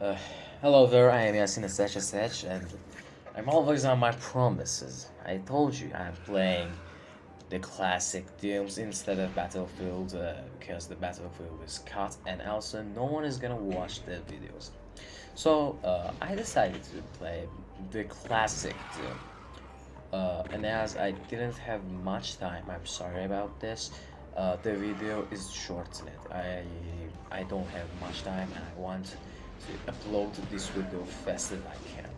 Uh, hello there, I am Yasin SHSH and I'm always on my promises. I told you I'm playing the classic Dooms instead of Battlefield uh, because the Battlefield is cut and also no one is gonna watch the videos. So uh, I decided to play the classic Doom. Uh, and as I didn't have much time, I'm sorry about this. Uh, the video is shortened. I I don't have much time and I want to upload this video fast as I can.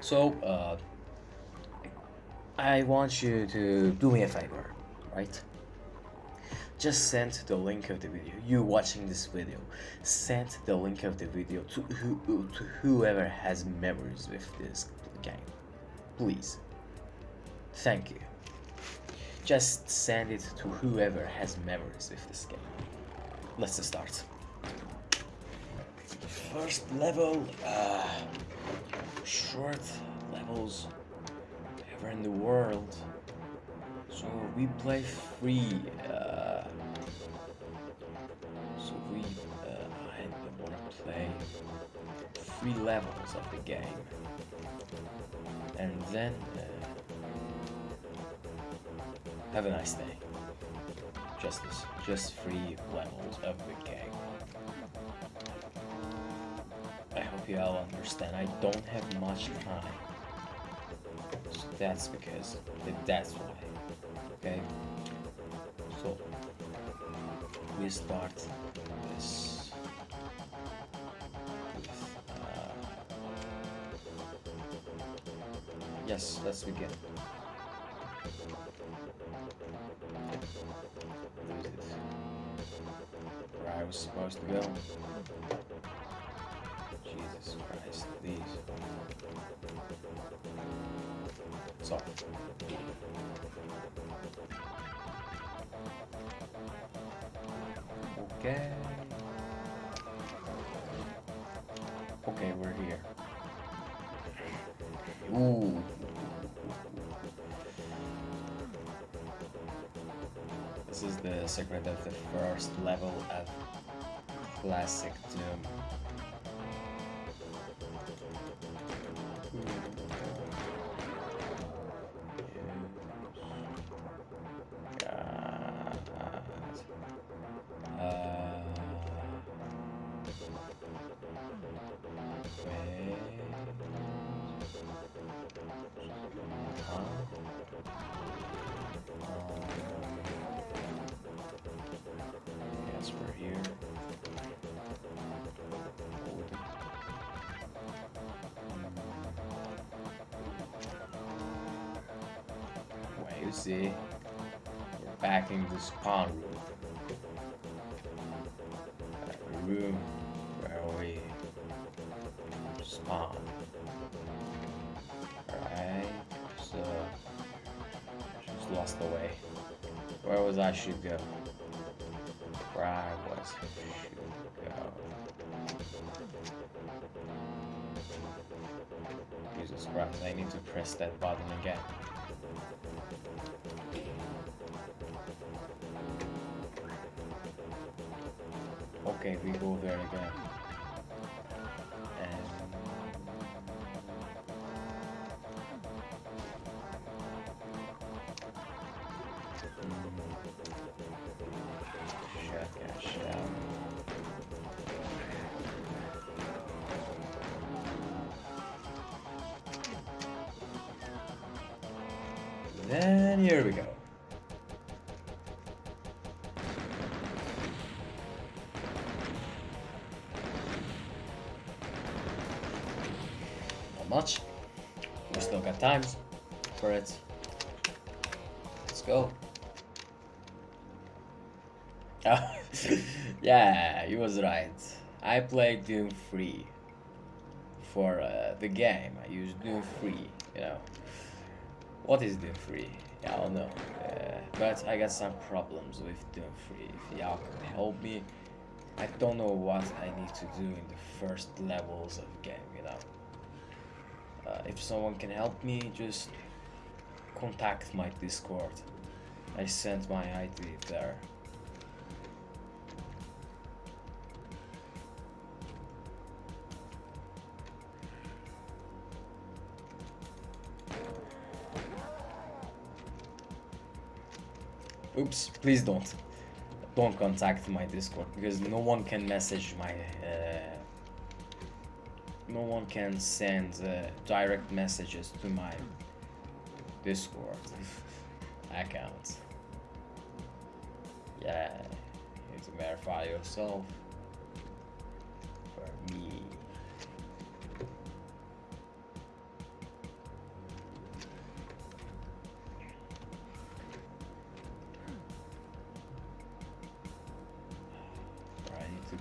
So uh, I want you to do me a favor, right? Just send the link of the video. You watching this video, send the link of the video to who to whoever has memories with this game, please. Thank you. Just send it to whoever has memories with this game. Let's start. First level, uh, short levels ever in the world. So we play free. Uh, so we, uh, I want to play three levels of the game, and then. Uh, have a nice day. Just this, just three levels of the game. All understand. I don't have much time. So that's because, that's why. Okay? So, we start this uh, yes, let's begin. Where I was supposed to go. Jesus Christ, these. So. Okay. Okay, we're here. Ooh. This is the secret of the first level of Classic Doom. We're here. You see, we're back in the spawn room. Room spawn. Alright, so just lost the way. Where was I should go? Where I was should go. Jesus Christ, I need to press that button again. Okay, we go there again. Then here we go. Not much. We still got times for it. Let's go. yeah, he was right. I played Doom 3 for uh, the game. I used Doom 3, you know. What is Doom 3? Yeah, I don't know. Uh, but I got some problems with Doom 3. If y'all could help me, I don't know what I need to do in the first levels of game, you know. Uh, if someone can help me, just contact my Discord. I sent my ID there. Oops, please don't. Don't contact my Discord because no one can message my. Uh, no one can send uh, direct messages to my Discord account. Yeah, you need to verify yourself.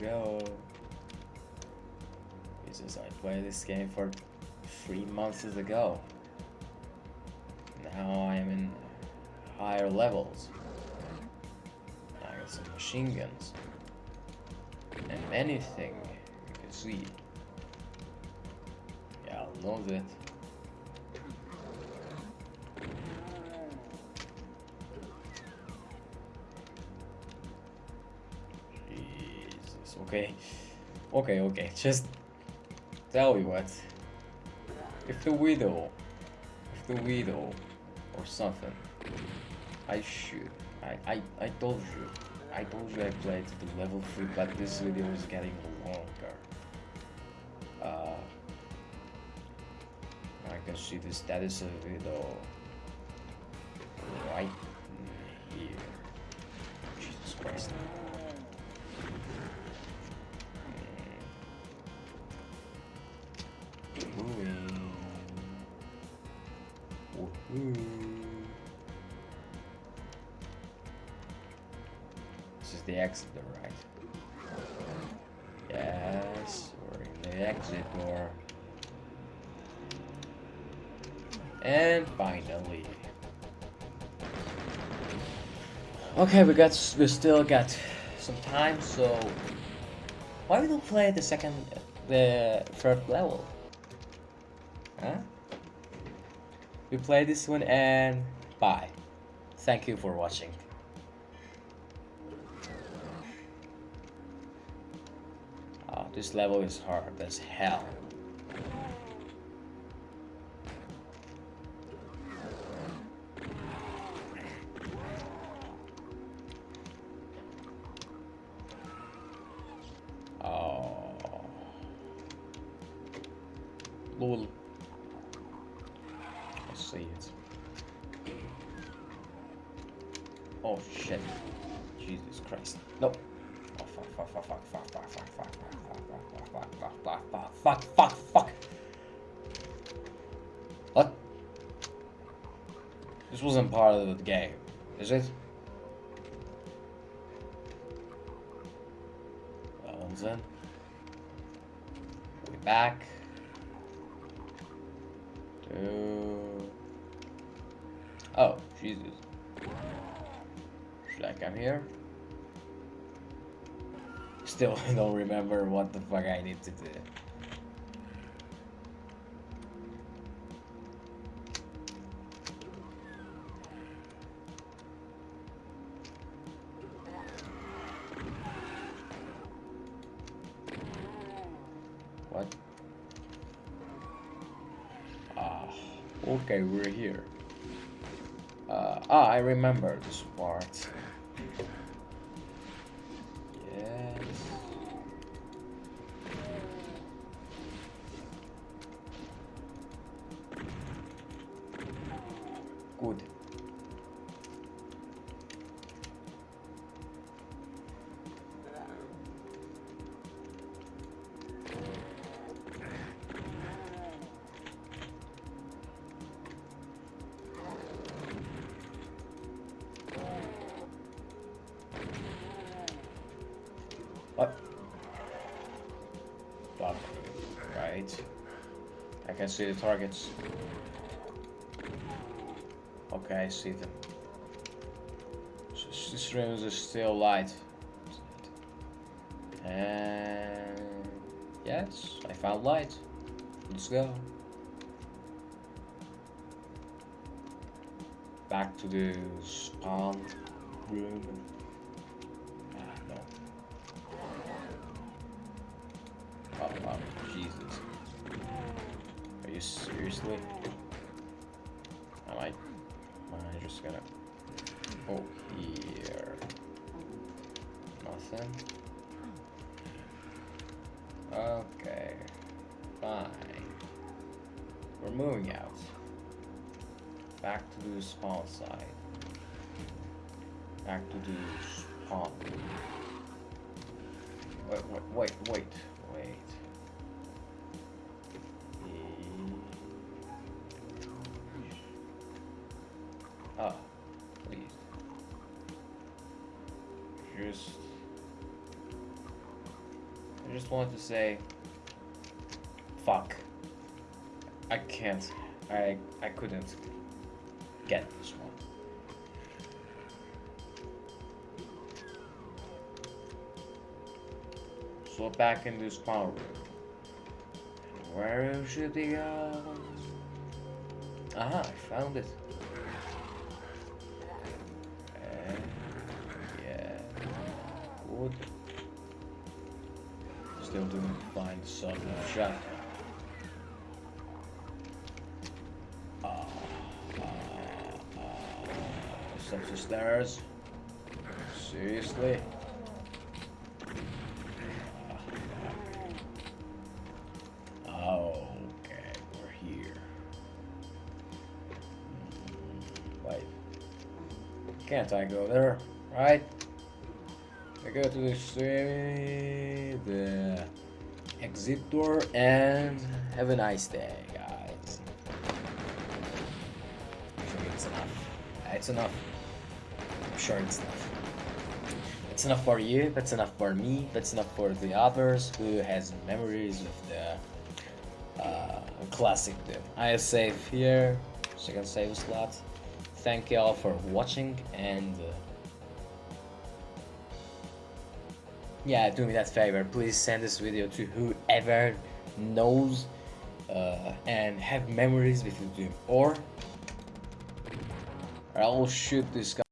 Go. Jesus, I played this game for three months ago. Now I am in higher levels. I got some machine guns. And anything you can see. Yeah, I'll know that. Okay. Okay, okay, just tell you what. If the widow, if the widow or something, I should. I, I, I told you. I told you I played to the level 3, but this video is getting longer. Uh, I can see the status of widow right the exit door, right? Yes, we're in the exit door. And finally. Okay, we got we still got some time, so why we don't play the second the third level? Huh? We play this one and bye. Thank you for watching. This level is hard as hell. Oh. Oh shit. Jesus Christ. No. Oh fuck fuck fuck fuck fuck fuck fuck fuck fuck fuck fuck fuck fuck What? This wasn't part of the game, is it? Well then. We back. To... Oh, Jesus. Should I come here? Still don't remember what the fuck I need to do. What? Ah, okay, we're here. Uh, ah, I remember this part. What? Fuck. Right. I can see the targets. Okay, I see them. S- This room is still light. And yes, I found light. Let's go. Back to the spawn room. Seriously? Am I, am I just gonna... Oh, here. Nothing. Okay. Fine. We're moving out. Back to the spawn side. Back to the spawn. Wait, wait, wait, wait, Ah, please. Just. I just wanted to say. Fuck. I can't. I I couldn't get this one. So back in this power room. Where should we go? Aha, I found it. Good. Still doing fine, son of shot. Ah, ah, ah. Steps the stairs. Seriously? Okay, we're here. Mm, Wait. Can't I go there? Right? I go to the the exit door, and have a nice day, guys. Think it's enough. It's enough. I'm sure it's enough. It's enough for you, that's enough for me, that's enough for the others who has memories of the uh, classic Doom. I save here, second save slot. Thank you all for watching and uh, yeah, do me that favor. Please send this video to whoever knows uh, and have memories with Doom or I will shoot this guy.